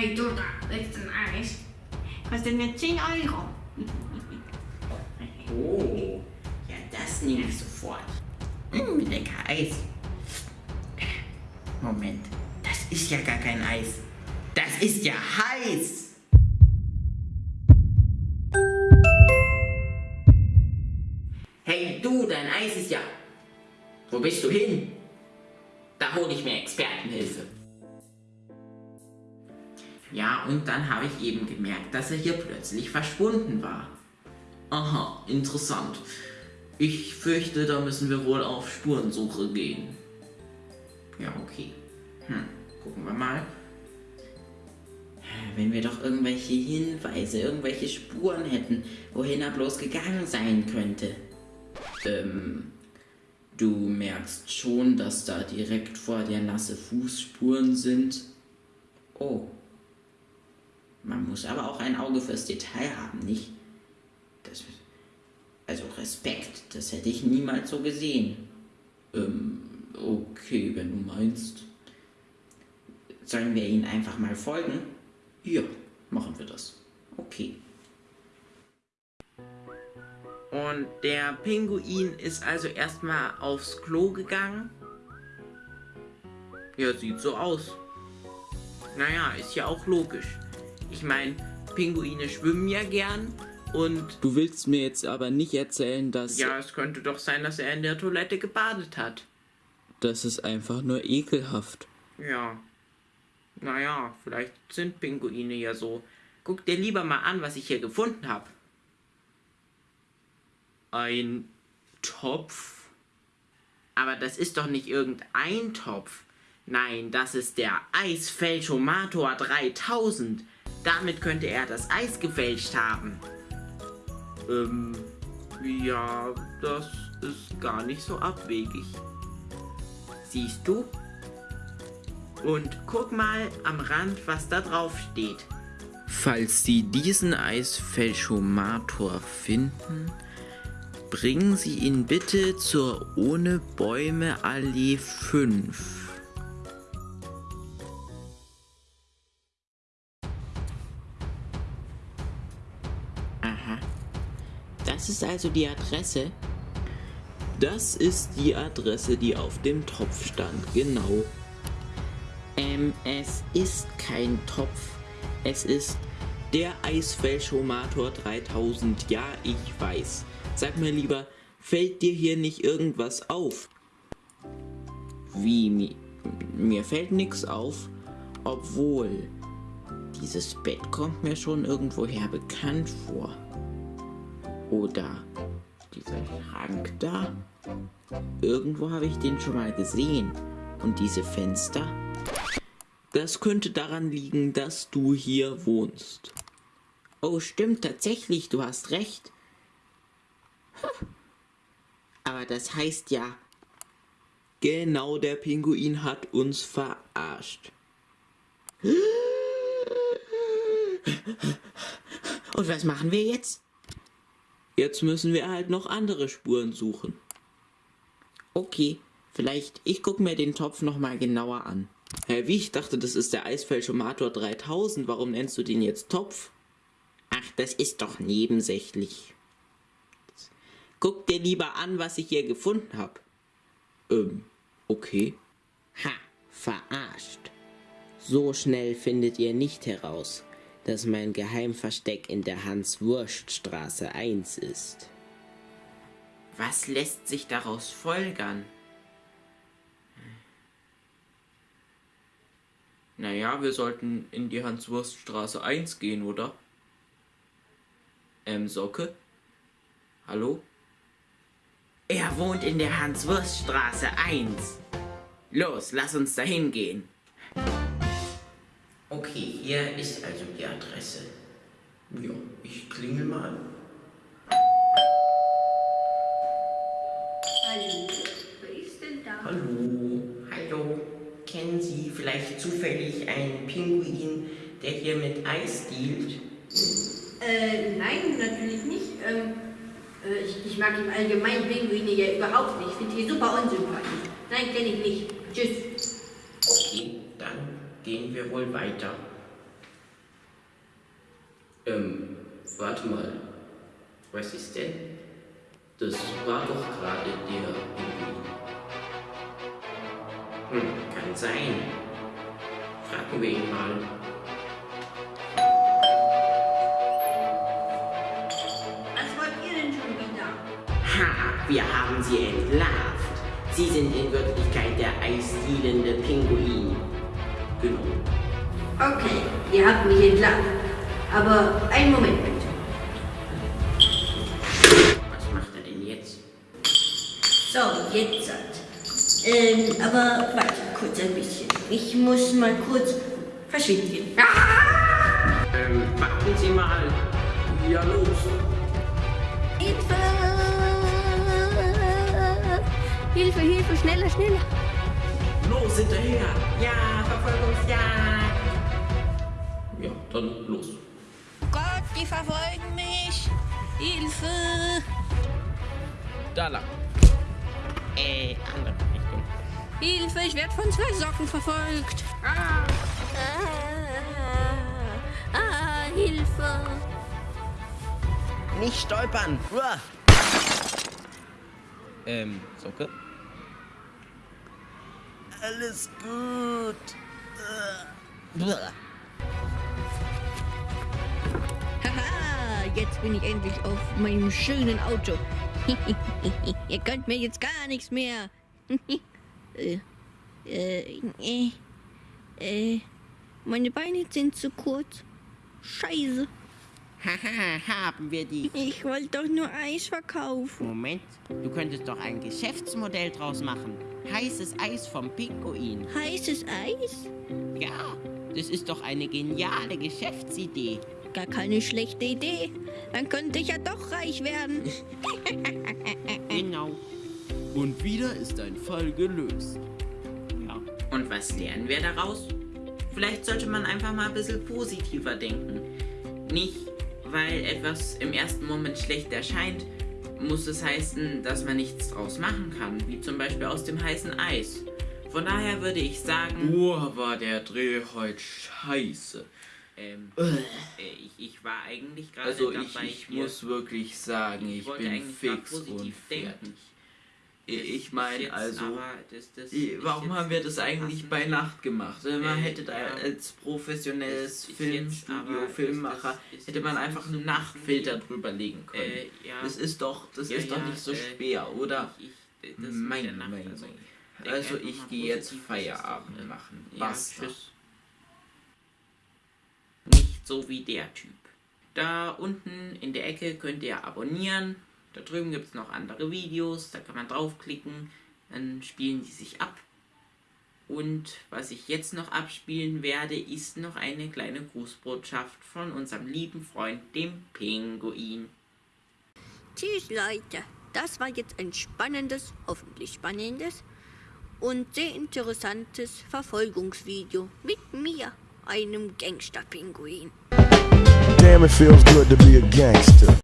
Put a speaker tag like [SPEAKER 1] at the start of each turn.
[SPEAKER 1] Hey, du da, willst du ein Eis? Kostet nur 10 Euro.
[SPEAKER 2] Oh, ja, das nehme ich sofort. Mm, lecker Eis. Moment, das ist ja gar kein Eis. Das ist ja heiß. Hey du, dein Eis ist ja... Wo bist du hin? Da hole ich mir Expertenhilfe. Ja, und dann habe ich eben gemerkt, dass er hier plötzlich verschwunden war. Aha, interessant. Ich fürchte, da müssen wir wohl auf Spurensuche gehen. Ja, okay. Hm, gucken wir mal. Wenn wir doch irgendwelche Hinweise, irgendwelche Spuren hätten, wohin er bloß gegangen sein könnte. Ähm, du merkst schon, dass da direkt vor dir nasse Fußspuren sind. Oh. Man muss aber auch ein Auge fürs Detail haben, nicht? Das, also Respekt, das hätte ich niemals so gesehen. Ähm, okay, wenn du meinst. Sollen wir ihnen einfach mal folgen? Ja, machen wir das. Okay. Und der Pinguin ist also erstmal aufs Klo gegangen? Ja, sieht so aus. Naja, ist ja auch logisch. Ich meine, Pinguine schwimmen ja gern und...
[SPEAKER 3] Du willst mir jetzt aber nicht erzählen, dass...
[SPEAKER 2] Ja, es könnte doch sein, dass er in der Toilette gebadet hat.
[SPEAKER 3] Das ist einfach nur ekelhaft.
[SPEAKER 2] Ja. Naja, vielleicht sind Pinguine ja so. Guck dir lieber mal an, was ich hier gefunden habe. Ein Topf? Aber das ist doch nicht irgendein Topf. Nein, das ist der Eisfälschomator 3000. Damit könnte er das Eis gefälscht haben. Ähm, ja, das ist gar nicht so abwegig. Siehst du? Und guck mal am Rand, was da drauf steht.
[SPEAKER 3] Falls Sie diesen Eisfälschomator finden, bringen Sie ihn bitte zur Ohne Bäume Allee 5.
[SPEAKER 2] ist also die Adresse.
[SPEAKER 3] Das ist die Adresse, die auf dem Topf stand, genau.
[SPEAKER 2] Ähm, es ist kein Topf.
[SPEAKER 3] Es ist der Eisfälschomator 3000. Ja, ich weiß. Sag mir lieber, fällt dir hier nicht irgendwas auf?
[SPEAKER 2] Wie, mir, mir fällt nichts auf, obwohl dieses Bett kommt mir schon irgendwoher bekannt vor. Oder dieser Schrank da. Irgendwo habe ich den schon mal gesehen. Und diese Fenster?
[SPEAKER 3] Das könnte daran liegen, dass du hier wohnst.
[SPEAKER 2] Oh, stimmt tatsächlich, du hast recht. Aber das heißt ja...
[SPEAKER 3] Genau, der Pinguin hat uns verarscht.
[SPEAKER 2] Und was machen wir jetzt?
[SPEAKER 3] Jetzt müssen wir halt noch andere Spuren suchen.
[SPEAKER 2] Okay, vielleicht ich gucke mir den Topf nochmal genauer an.
[SPEAKER 3] Hä, wie? Ich dachte, das ist der Eisfälschomator 3000. Warum nennst du den jetzt Topf?
[SPEAKER 2] Ach, das ist doch nebensächlich. Guck dir lieber an, was ich hier gefunden habe.
[SPEAKER 3] Ähm, okay.
[SPEAKER 2] Ha, verarscht. So schnell findet ihr nicht heraus, dass mein Geheimversteck in der Hans-Wurst-Straße 1 ist. Was lässt sich daraus folgern?
[SPEAKER 3] Naja, wir sollten in die Hans-Wurst-Straße 1 gehen, oder? Ähm, Socke? Hallo?
[SPEAKER 2] Er wohnt in der Hans-Wurst-Straße 1. Los, lass uns dahin gehen. Okay, hier ist also die Adresse.
[SPEAKER 3] Ja, ich klingel mal.
[SPEAKER 1] Hallo, wer ist denn da?
[SPEAKER 2] Hallo, hallo. Kennen Sie vielleicht zufällig einen Pinguin, der hier mit Eis dealt?
[SPEAKER 1] Äh, nein, natürlich nicht. Ähm, äh, ich, ich mag im Allgemeinen Pinguine ja überhaupt nicht. Ich finde die super unsympathisch. Nein, kenne ich nicht. Tschüss.
[SPEAKER 2] Gehen wir wohl weiter. Ähm, warte mal. Was ist denn? Das war doch gerade der Pinguin. Hm, kann sein. Fragen wir ihn mal.
[SPEAKER 4] Was wollt ihr denn schon wieder?
[SPEAKER 5] Ha, wir haben sie entlarvt. Sie sind in Wirklichkeit der eisdielende Pinguin.
[SPEAKER 2] Genau.
[SPEAKER 4] Okay, ihr habt mich entlarvt. Aber einen Moment bitte.
[SPEAKER 2] Was macht er denn jetzt?
[SPEAKER 4] So, jetzt hat. Ähm, aber warte kurz ein bisschen. Ich muss mal kurz verschwinden. Ah!
[SPEAKER 2] Ähm, warten Sie mal. Ja, los.
[SPEAKER 1] Hilfe! Hilfe, Hilfe, schneller, schneller!
[SPEAKER 2] Los, hinterher. Ja, Verfolgungsjagd. Ja, dann los.
[SPEAKER 1] Gott, die verfolgen mich! Hilfe!
[SPEAKER 6] Da lang. Äh, andere Richtung.
[SPEAKER 1] Hilfe, ich werde von zwei Socken verfolgt! Ah, ah, ah Hilfe!
[SPEAKER 5] Nicht stolpern. Uah.
[SPEAKER 6] Ähm, Socke?
[SPEAKER 5] Alles gut. Uah.
[SPEAKER 1] Haha, jetzt bin ich endlich auf meinem schönen Auto. Ihr könnt mir jetzt gar nichts mehr. äh, äh, äh, äh, meine Beine sind zu kurz. Scheiße.
[SPEAKER 5] Haha, haben wir die.
[SPEAKER 1] Ich wollte doch nur Eis verkaufen.
[SPEAKER 5] Moment, du könntest doch ein Geschäftsmodell draus machen. Heißes Eis vom Pinguin.
[SPEAKER 1] Heißes Eis?
[SPEAKER 5] Ja, das ist doch eine geniale Geschäftsidee.
[SPEAKER 1] Gar keine schlechte Idee. Dann könnte ich ja doch reich werden.
[SPEAKER 5] Genau.
[SPEAKER 6] Und wieder ist ein Fall gelöst.
[SPEAKER 5] Ja.
[SPEAKER 2] Und was lernen wir daraus? Vielleicht sollte man einfach mal ein bisschen positiver denken. Nicht, weil etwas im ersten Moment schlecht erscheint, muss es heißen, dass man nichts draus machen kann, wie zum Beispiel aus dem heißen Eis. Von daher würde ich sagen,
[SPEAKER 3] Boah, war der Dreh heute scheiße.
[SPEAKER 2] ähm, äh, ich, ich war eigentlich gerade
[SPEAKER 3] Also ich,
[SPEAKER 2] dabei,
[SPEAKER 3] ich
[SPEAKER 2] hier-
[SPEAKER 3] muss wirklich sagen, ich, bin fix und fertig.
[SPEAKER 2] denken.
[SPEAKER 3] Ich
[SPEAKER 2] Das
[SPEAKER 3] meine,
[SPEAKER 2] ist
[SPEAKER 3] also,
[SPEAKER 2] das- das ist
[SPEAKER 3] warum haben wir das eigentlich bei Nacht gemacht? Man
[SPEAKER 2] Äh,
[SPEAKER 3] hätte da als professionelles
[SPEAKER 2] ist
[SPEAKER 3] Filmstudio, Filmmacher,
[SPEAKER 2] das ist
[SPEAKER 3] hätte man einfach einen Nachtfilter drüber legen können.
[SPEAKER 2] Äh, ja.
[SPEAKER 3] Das ist doch, das
[SPEAKER 2] Ja,
[SPEAKER 3] ist doch
[SPEAKER 2] ja,
[SPEAKER 3] nicht so
[SPEAKER 2] äh,
[SPEAKER 3] schwer, oder?
[SPEAKER 2] Ich, ich, der Nacht,
[SPEAKER 3] Meinung.
[SPEAKER 2] also,
[SPEAKER 3] Also ich gehe jetzt
[SPEAKER 2] ist
[SPEAKER 3] Feierabend
[SPEAKER 2] äh,
[SPEAKER 3] machen. Basta.
[SPEAKER 2] tschüss. Nicht so wie der Typ. Da unten in der Ecke könnt ihr abonnieren. Da drüben gibt es noch andere Videos. Da kann man draufklicken. Dann spielen die sich ab. Und was ich jetzt noch abspielen werde, ist noch eine kleine Grußbotschaft von unserem lieben Freund, dem Pinguin.
[SPEAKER 1] Tschüss, Leute. Das war jetzt ein spannendes, hoffentlich spannendes und sehr interessantes Verfolgungsvideo mit mir, einem Gangster-Pinguin.
[SPEAKER 7] Damn, it feels good to be a gangster.